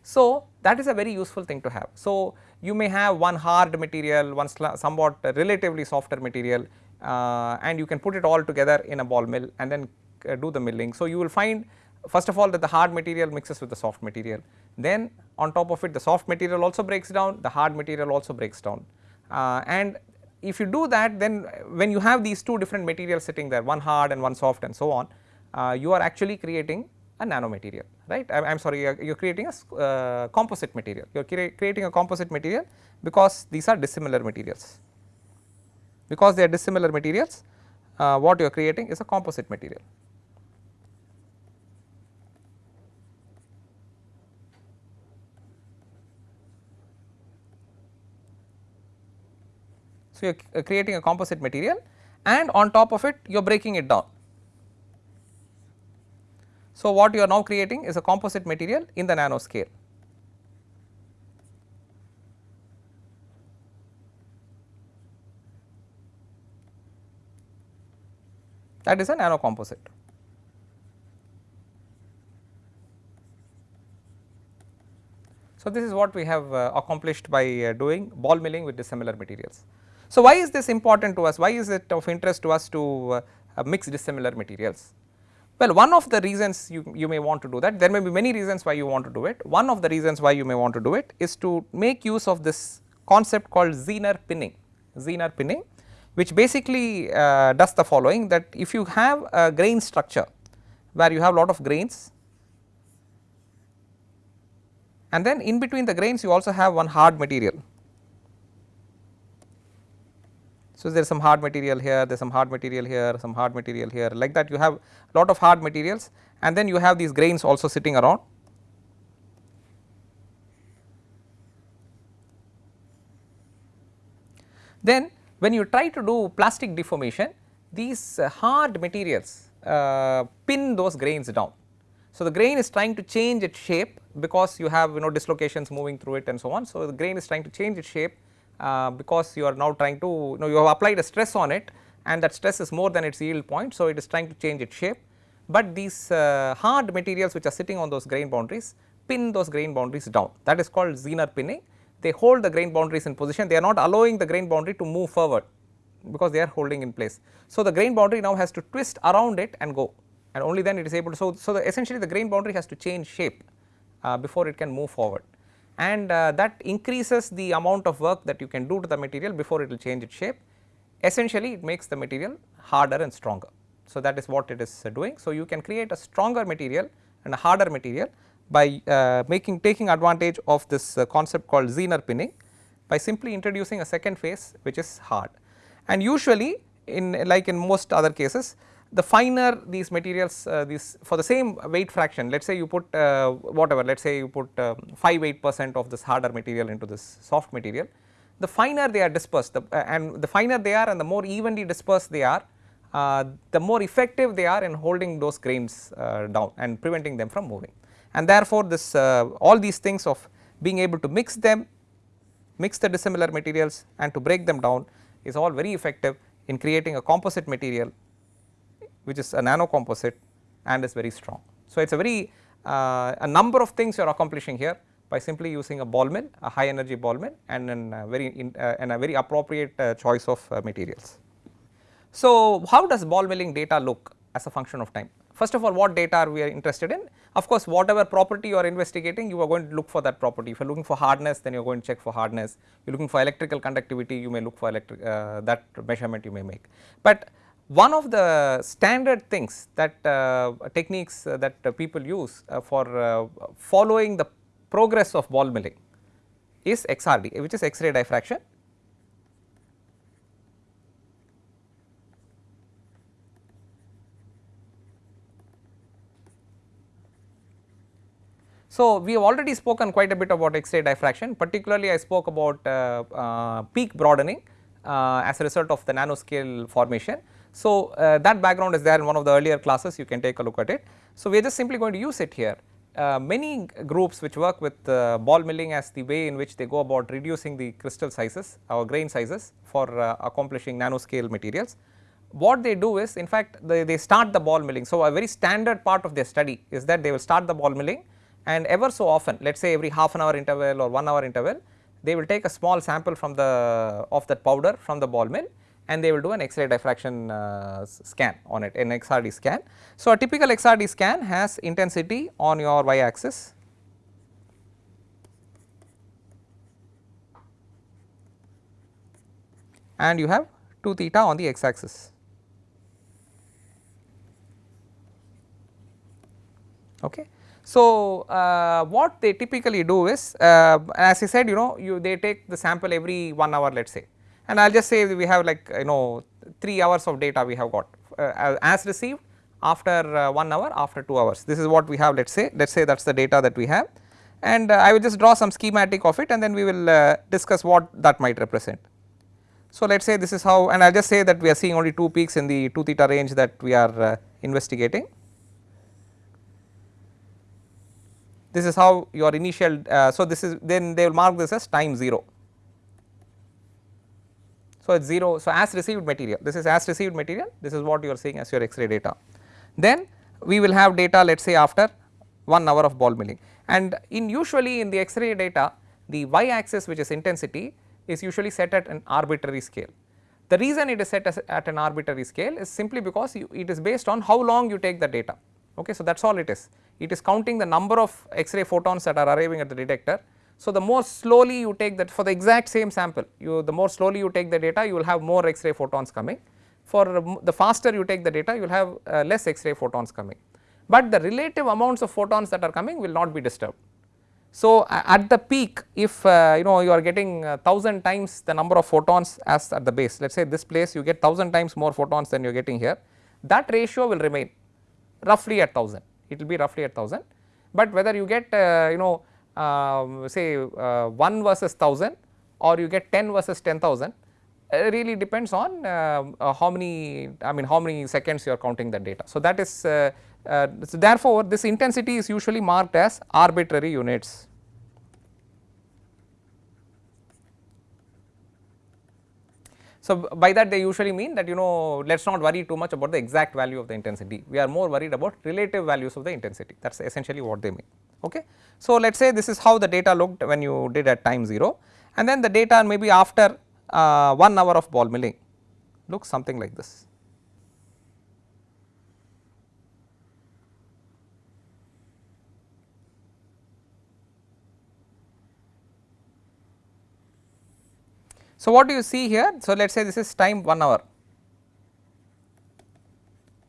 so, that is a very useful thing to have. So, you may have one hard material, one somewhat relatively softer material uh, and you can put it all together in a ball mill and then uh, do the milling. So, you will find first of all that the hard material mixes with the soft material, then on top of it the soft material also breaks down, the hard material also breaks down. Uh, and if you do that then when you have these two different materials sitting there, one hard and one soft and so on, uh, you are actually creating a nanomaterial right? I am sorry you are creating a uh, composite material. You are cre creating a composite material because these are dissimilar materials. Because they are dissimilar materials uh, what you are creating is a composite material. So, you are creating a composite material and on top of it you are breaking it down so, what you are now creating is a composite material in the nanoscale. That is a nano composite. So, this is what we have uh, accomplished by uh, doing ball milling with dissimilar materials. So, why is this important to us? Why is it of interest to us to uh, mix dissimilar materials? Well, one of the reasons you, you may want to do that, there may be many reasons why you want to do it. One of the reasons why you may want to do it is to make use of this concept called Zener pinning, Zener pinning which basically uh, does the following that if you have a grain structure where you have lot of grains and then in between the grains you also have one hard material. So, there is some hard material here, there is some hard material here, some hard material here like that you have a lot of hard materials and then you have these grains also sitting around. Then when you try to do plastic deformation these uh, hard materials uh, pin those grains down. So, the grain is trying to change its shape because you have you know dislocations moving through it and so on. So, the grain is trying to change its shape uh, because you are now trying to you know you have applied a stress on it and that stress is more than its yield point. So, it is trying to change its shape, but these uh, hard materials which are sitting on those grain boundaries pin those grain boundaries down that is called Zener pinning. They hold the grain boundaries in position they are not allowing the grain boundary to move forward because they are holding in place. So, the grain boundary now has to twist around it and go and only then it is able to. So, so the essentially the grain boundary has to change shape uh, before it can move forward and uh, that increases the amount of work that you can do to the material before it will change its shape. Essentially it makes the material harder and stronger. So, that is what it is uh, doing. So, you can create a stronger material and a harder material by uh, making taking advantage of this uh, concept called Zener pinning by simply introducing a second phase which is hard. And usually in like in most other cases the finer these materials uh, these for the same weight fraction let us say you put uh, whatever let us say you put uh, 5 8 percent of this harder material into this soft material the finer they are dispersed the, uh, and the finer they are and the more evenly dispersed they are uh, the more effective they are in holding those grains uh, down and preventing them from moving. And therefore this all these things of being able to mix them mix the dissimilar materials and to break them down is all very effective in creating a composite material which is a nano composite and is very strong. So, it is a very uh, a number of things you are accomplishing here by simply using a ball mill, a high energy ball mill and a very in, uh, and a very appropriate uh, choice of uh, materials. So, how does ball milling data look as a function of time? First of all what data are we are interested in? Of course, whatever property you are investigating you are going to look for that property. If you are looking for hardness then you are going to check for hardness, you are looking for electrical conductivity you may look for electric uh, that measurement you may make. But one of the standard things that uh, techniques uh, that uh, people use uh, for uh, following the progress of ball milling is XRD which is X-ray diffraction. So, we have already spoken quite a bit about X-ray diffraction particularly I spoke about uh, peak broadening as a result of the nanoscale formation so, uh, that background is there in one of the earlier classes you can take a look at it. So, we are just simply going to use it here. Uh, many groups which work with uh, ball milling as the way in which they go about reducing the crystal sizes or grain sizes for uh, accomplishing nanoscale materials. What they do is in fact they, they start the ball milling. So, a very standard part of their study is that they will start the ball milling and ever so often let us say every half an hour interval or 1 hour interval they will take a small sample from the of that powder from the ball mill and they will do an X-ray diffraction uh, scan on it, an XRD scan. So, a typical XRD scan has intensity on your y axis and you have 2 theta on the x axis. Okay. So, uh, what they typically do is uh, as I said you know you they take the sample every 1 hour let us say and I will just say we have like you know 3 hours of data we have got uh, as received after uh, 1 hour after 2 hours this is what we have let us say let us say that is the data that we have and uh, I will just draw some schematic of it and then we will uh, discuss what that might represent. So let us say this is how and I will just say that we are seeing only 2 peaks in the 2 theta range that we are uh, investigating. This is how your initial uh, so this is then they will mark this as time 0 so, it is 0. So, as received material this is as received material this is what you are seeing as your X-ray data. Then we will have data let us say after 1 hour of ball milling and in usually in the X-ray data the y axis which is intensity is usually set at an arbitrary scale. The reason it is set at an arbitrary scale is simply because you, it is based on how long you take the data okay. So, that is all it is it is counting the number of X-ray photons that are arriving at the detector so, the more slowly you take that for the exact same sample you the more slowly you take the data you will have more X-ray photons coming. For the faster you take the data you will have uh, less X-ray photons coming, but the relative amounts of photons that are coming will not be disturbed. So, at the peak if uh, you know you are getting 1000 times the number of photons as at the base let us say this place you get 1000 times more photons than you are getting here that ratio will remain roughly at 1000 it will be roughly at 1000 but whether you get uh, you know um, say uh, 1 versus 1000 or you get 10 versus 10000 uh, really depends on uh, uh, how many I mean how many seconds you are counting the data. So, that is so therefore, this intensity is usually marked as arbitrary units. So, by that they usually mean that you know let us not worry too much about the exact value of the intensity, we are more worried about relative values of the intensity that is essentially what they mean. Okay. So, let us say this is how the data looked when you did at time 0 and then the data maybe after uh, 1 hour of ball milling looks something like this. So, what do you see here? So, let us say this is time 1 hour,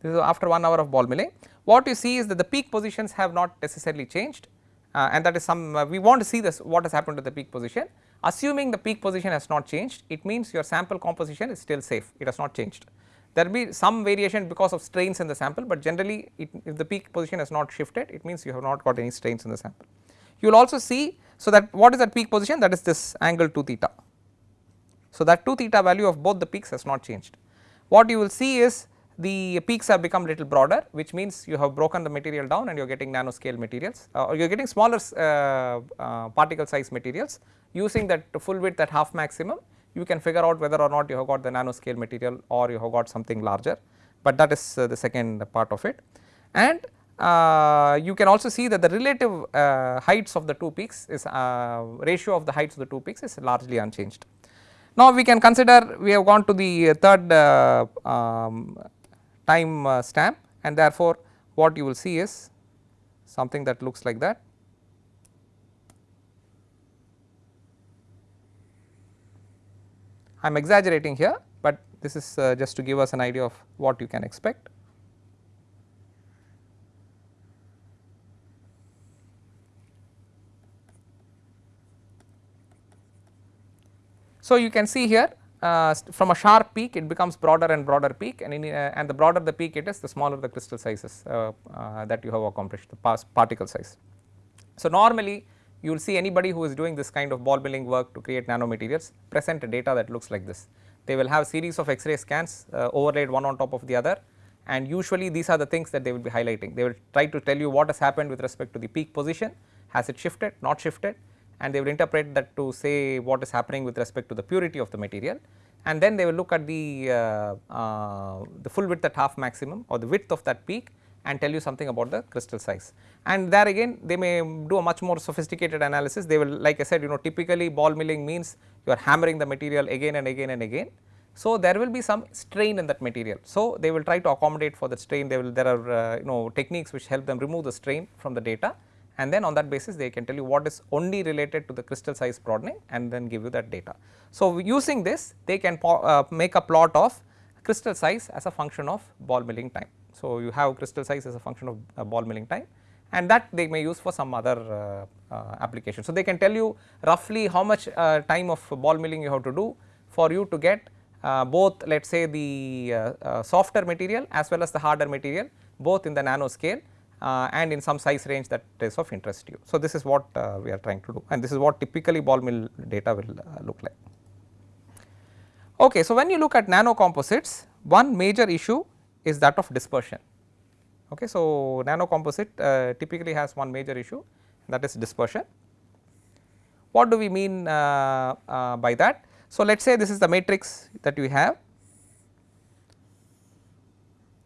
this is after 1 hour of ball milling. What you see is that the peak positions have not necessarily changed uh, and that is some uh, we want to see this what has happened to the peak position Assuming the peak position has not changed, it means your sample composition is still safe, it has not changed. There will be some variation because of strains in the sample, but generally it, if the peak position has not shifted, it means you have not got any strains in the sample. You will also see, so that what is that peak position? That is this angle 2 theta. So, that 2 theta value of both the peaks has not changed. What you will see is the peaks have become little broader which means you have broken the material down and you are getting nanoscale materials uh, or you are getting smaller uh, uh, particle size materials using that full width at half maximum you can figure out whether or not you have got the nanoscale material or you have got something larger, but that is uh, the second part of it. And uh, you can also see that the relative uh, heights of the two peaks is ratio of the heights of the two peaks is largely unchanged. Now we can consider we have gone to the third um, time uh, stamp and therefore, what you will see is something that looks like that. I am exaggerating here, but this is uh, just to give us an idea of what you can expect. So, you can see here uh, from a sharp peak it becomes broader and broader peak and, in, uh, and the broader the peak it is the smaller the crystal sizes uh, uh that you have accomplished the particle size. So, normally you will see anybody who is doing this kind of ball milling work to create nanomaterials present a data that looks like this. They will have a series of X-ray scans uh, overlaid one on top of the other and usually these are the things that they will be highlighting. They will try to tell you what has happened with respect to the peak position, has it shifted, not shifted and they will interpret that to say what is happening with respect to the purity of the material and then they will look at the, uh, uh, the full width at half maximum or the width of that peak and tell you something about the crystal size. And there again they may do a much more sophisticated analysis they will like I said you know typically ball milling means you are hammering the material again and again and again. So, there will be some strain in that material. So, they will try to accommodate for the strain they will there are uh, you know techniques which help them remove the strain from the data and then on that basis they can tell you what is only related to the crystal size broadening and then give you that data. So, using this they can uh, make a plot of crystal size as a function of ball milling time. So, you have crystal size as a function of uh, ball milling time and that they may use for some other uh, uh application. So, they can tell you roughly how much uh, time of ball milling you have to do for you to get uh, both let us say the softer material as well as the harder material both in the nano scale and in some size range that is of interest to you. So, this is what uh, we are trying to do and this is what typically ball mill data will uh, look like. Okay, so, when you look at nano composites one major issue is that of dispersion. Okay, so, nano composite uh, typically has one major issue that is dispersion. What do we mean uh, uh, by that? So, let us say this is the matrix that we have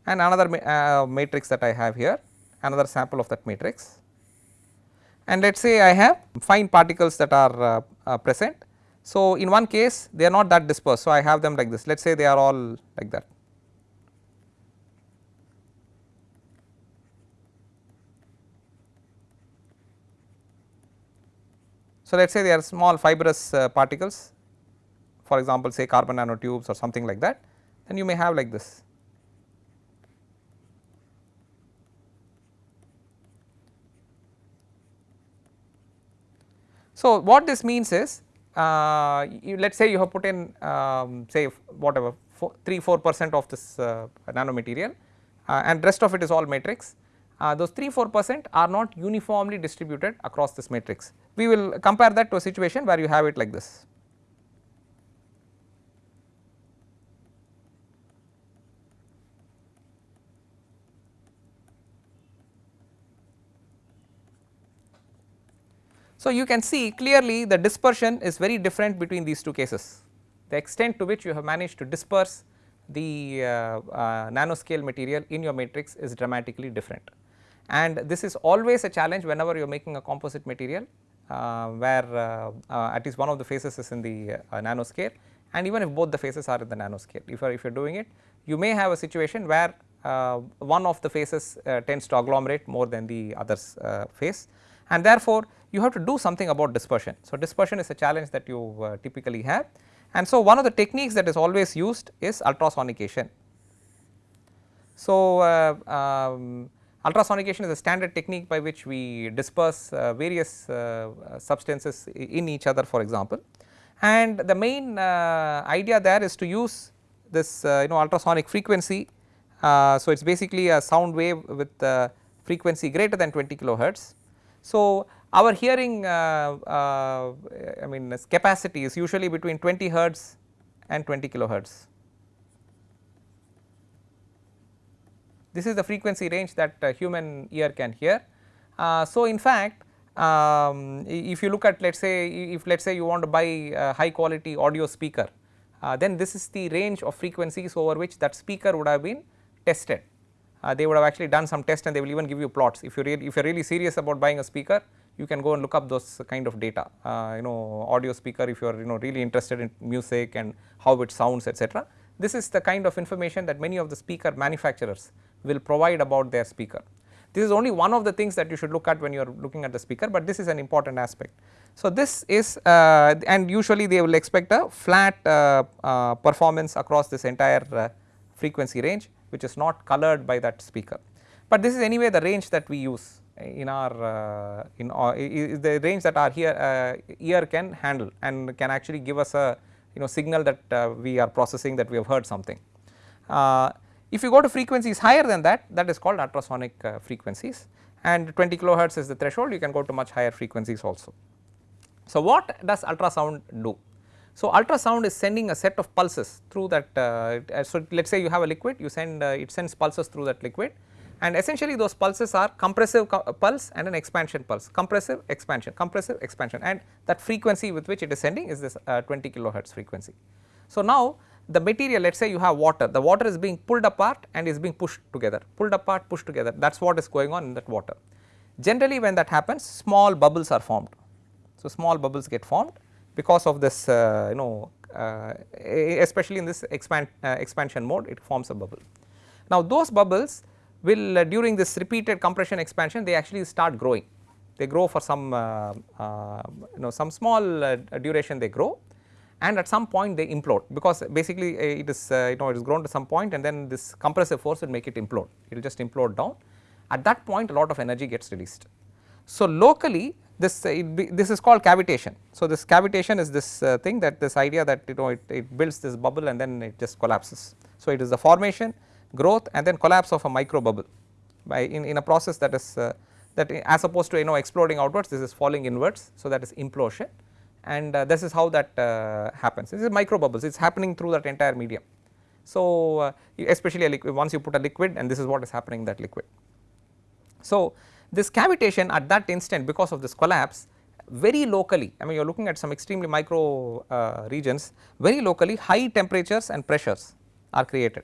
and another ma matrix that I have here another sample of that matrix and let us say I have fine particles that are uh, uh, present. So, in one case they are not that dispersed. So, I have them like this let us say they are all like that. So, let us say they are small fibrous uh, particles for example say carbon nanotubes or something like that then you may have like this. So, what this means is uh, let us say you have put in um, say whatever 3 4 percent of this uh, nanomaterial uh, and rest of it is all matrix. Uh, those 3 4 percent are not uniformly distributed across this matrix. We will compare that to a situation where you have it like this. So, you can see clearly the dispersion is very different between these two cases. The extent to which you have managed to disperse the uh, uh, nanoscale material in your matrix is dramatically different. And this is always a challenge whenever you are making a composite material uh, where uh, uh, at least one of the phases is in the uh, nanoscale and even if both the phases are in the nanoscale. If you are, if you are doing it, you may have a situation where one of the phases tends to agglomerate more than the others phase and therefore, you have to do something about dispersion. So, dispersion is a challenge that you uh, typically have and so one of the techniques that is always used is ultrasonication. So, uh, um, ultrasonication is a standard technique by which we disperse uh, various uh, substances in each other for example and the main uh, idea there is to use this uh, you know ultrasonic frequency. so, it is basically a sound wave with frequency greater than 20 kilohertz so, our hearing uh, uh, I mean capacity is usually between 20 hertz and 20 kilohertz. This is the frequency range that uh, human ear can hear. So, in fact, um, if you look at let us say if let us say you want to buy a high quality audio speaker, uh, then this is the range of frequencies over which that speaker would have been tested uh, they would have actually done some test and they will even give you plots. If you really if you are really serious about buying a speaker, you can go and look up those kind of data. Uh, you know audio speaker if you are you know really interested in music and how it sounds etc. This is the kind of information that many of the speaker manufacturers will provide about their speaker. This is only one of the things that you should look at when you are looking at the speaker, but this is an important aspect. So, this is uh, and usually they will expect a flat uh, uh, performance across this entire uh, frequency range which is not colored by that speaker. But this is anyway the range that we use in our uh, in the range that our here uh, ear can handle and can actually give us a you know signal that uh, we are processing that we have heard something. If you go to frequencies higher than that that is called ultrasonic frequencies and 20 kilohertz is the threshold you can go to much higher frequencies also. So, what does ultrasound do? So, ultrasound is sending a set of pulses through that. Uh, so, let us say you have a liquid, you send uh, it sends pulses through that liquid, and essentially those pulses are compressive co pulse and an expansion pulse, compressive expansion, compressive expansion, and that frequency with which it is sending is this uh, 20 kilohertz frequency. So, now the material let us say you have water, the water is being pulled apart and is being pushed together, pulled apart, pushed together that is what is going on in that water. Generally when that happens small bubbles are formed. So, small bubbles get formed because of this uh, you know uh, especially in this expand, uh, expansion mode it forms a bubble. Now those bubbles will during this repeated compression expansion they actually start growing they grow for some you know some small duration they grow and at some point they implode because basically it is uh, you know it is grown to some point and then this compressive force will make it implode it will just implode down at that point a lot of energy gets released. So locally this uh, be, this is called cavitation. So, this cavitation is this uh, thing that this idea that you know it, it, builds this bubble and then it just collapses. So, it is the formation growth and then collapse of a micro bubble by in, in a process that is uh, that as opposed to you know exploding outwards this is falling inwards. So, that is implosion and uh, this is how that uh, happens this is micro bubbles it is happening through that entire medium. So, uh, especially once you put a liquid and this is what is happening in that liquid. So, this cavitation at that instant because of this collapse very locally I mean you are looking at some extremely micro uh, regions very locally high temperatures and pressures are created.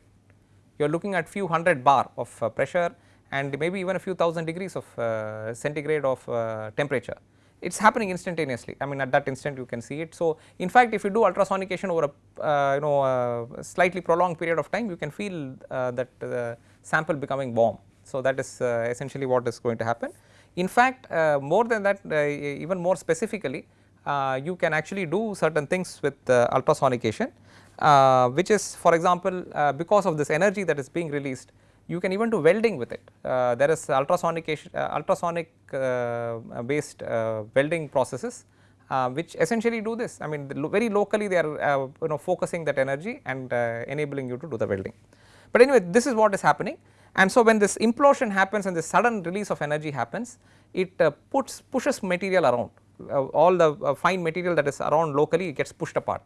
You are looking at few hundred bar of uh, pressure and maybe even a few thousand degrees of uh, centigrade of uh, temperature. It is happening instantaneously I mean at that instant you can see it. So, in fact if you do ultrasonication over a uh, you know uh, slightly prolonged period of time you can feel that the sample becoming warm so, that is essentially what is going to happen. In fact, more than that even more specifically you can actually do certain things with ultrasonication which is for example because of this energy that is being released you can even do welding with it. Uh, there is ultrasonic uh, ultrasonic uh, based welding processes uh, which essentially do this. I mean lo very locally they are uh, you know focusing that energy and uh, enabling you to do the welding. But anyway this is what is happening and so when this implosion happens and this sudden release of energy happens it uh, puts pushes material around uh, all the uh, fine material that is around locally gets pushed apart.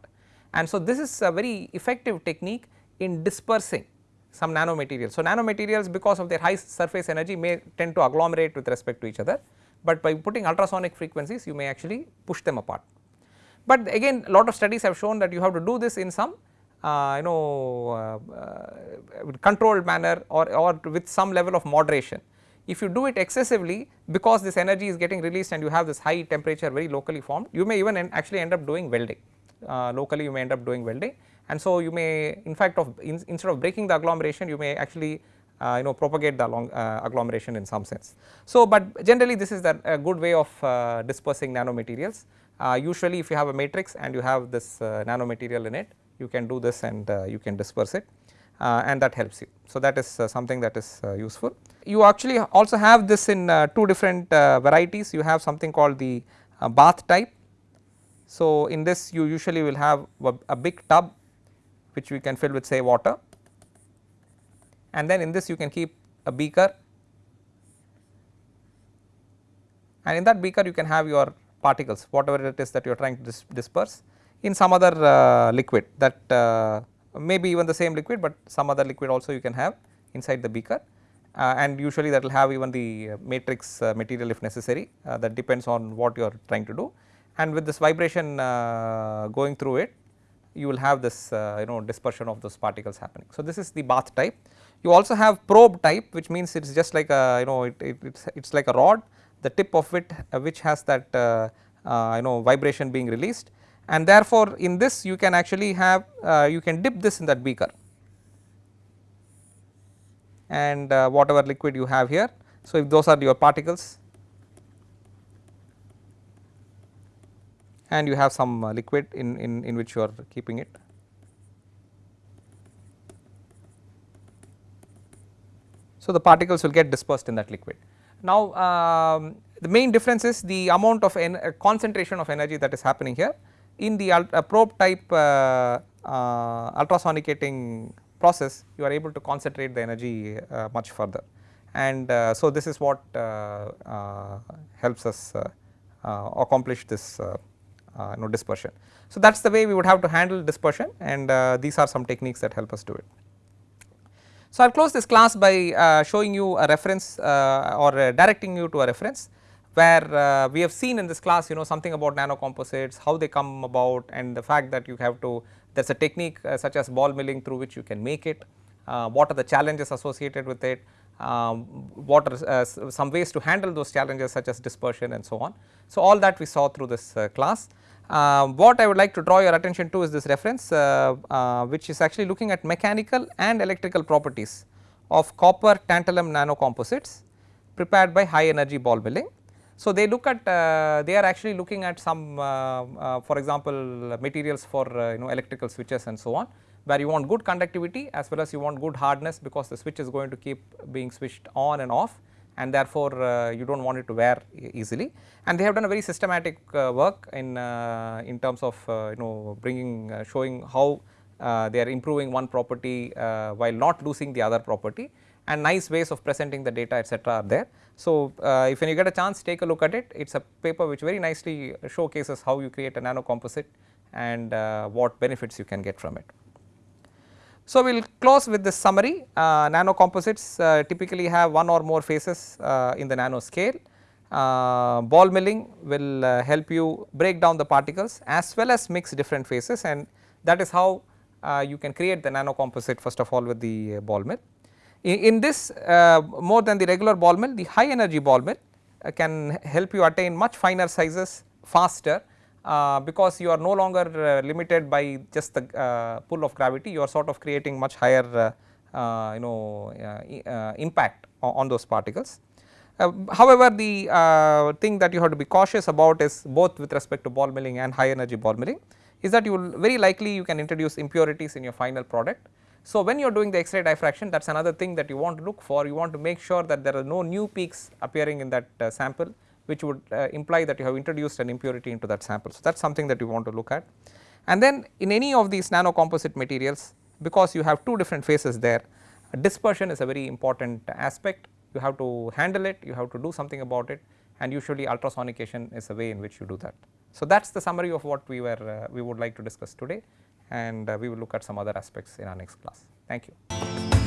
And so this is a very effective technique in dispersing some nanomaterials. So nanomaterials because of their high surface energy may tend to agglomerate with respect to each other but by putting ultrasonic frequencies you may actually push them apart. But again a lot of studies have shown that you have to do this in some uh, you know uh, uh, controlled manner or, or with some level of moderation. If you do it excessively because this energy is getting released and you have this high temperature very locally formed you may even actually end up doing welding Uh, locally you may end up doing welding and so you may in fact of in, instead of breaking the agglomeration you may actually uh, you know propagate the long, uh, agglomeration in some sense. So, but generally this is the a good way of uh, dispersing nanomaterials. Uh, usually if you have a matrix and you have this uh, nanomaterial in it you can do this and you can disperse it and that helps you. So, that is something that is useful. You actually also have this in two different varieties you have something called the bath type. So, in this you usually will have a, a big tub which we can fill with say water. And then in this you can keep a beaker. And in that beaker you can have your particles whatever it is that you are trying to dis disperse in some other uh, liquid that uh, maybe even the same liquid, but some other liquid also you can have inside the beaker. Uh, and usually that will have even the matrix uh, material if necessary uh, that depends on what you are trying to do and with this vibration uh, going through it you will have this you know dispersion of those particles happening. So, this is the bath type you also have probe type which means it is just like a you know it, it it's, it's like a rod the tip of it uh, which has that uh, uh, you know vibration being released and therefore in this you can actually have uh, you can dip this in that beaker and uh, whatever liquid you have here. So, if those are your particles and you have some uh, liquid in, in, in which you are keeping it So, the particles will get dispersed in that liquid. Now, um, the main difference is the amount of uh, concentration of energy that is happening here in the uh, probe type uh, uh, ultrasonicating process you are able to concentrate the energy uh, much further and so this is what helps us accomplish this know dispersion. So, that is the way we would have to handle dispersion and these are some techniques that help us do it. So, I will close this class by uh, showing you a reference uh, or uh, directing you to a reference where uh, we have seen in this class you know something about nanocomposites, how they come about and the fact that you have to there is a technique uh, such as ball milling through which you can make it, uh, what are the challenges associated with it, um, what are some ways to handle those challenges such as dispersion and so on. So, all that we saw through this class. Uh, what I would like to draw your attention to is this reference uh, uh, which is actually looking at mechanical and electrical properties of copper tantalum nanocomposites prepared by high energy ball milling. So, they look at uh, they are actually looking at some uh, uh, for example materials for you know electrical switches and so on where you want good conductivity as well as you want good hardness because the switch is going to keep being switched on and off and therefore uh, you do not want it to wear easily. And they have done a very systematic uh, work in, uh, in terms of you know bringing showing how they are improving one property while not losing the other property and nice ways of presenting the data etc., are there. So, uh, if you get a chance take a look at it, it is a paper which very nicely showcases how you create a nano composite and uh, what benefits you can get from it. So, we will close with this summary uh, nano composites uh, typically have one or more phases uh, in the nano scale. Uh, ball milling will uh, help you break down the particles as well as mix different phases and that is how uh, you can create the nano composite first of all with the ball mill. In, in this more than the regular ball mill the high energy ball mill can help you attain much finer sizes faster because you are no longer uh, limited by just the uh, pull of gravity you are sort of creating much higher uh, uh, you know uh, impact on, those particles. however, the thing that you have to be cautious about is both with respect to ball milling and high energy ball milling is that you will very likely you can introduce impurities in your final product. So, when you are doing the X-ray diffraction that is another thing that you want to look for you want to make sure that there are no new peaks appearing in that sample which would uh, imply that you have introduced an impurity into that sample. So, that is something that you want to look at. And then in any of these nano composite materials because you have two different phases there dispersion is a very important aspect you have to handle it you have to do something about it and usually ultrasonication is a way in which you do that. So, that is the summary of what we were uh, we would like to discuss today and uh, we will look at some other aspects in our next class. Thank you.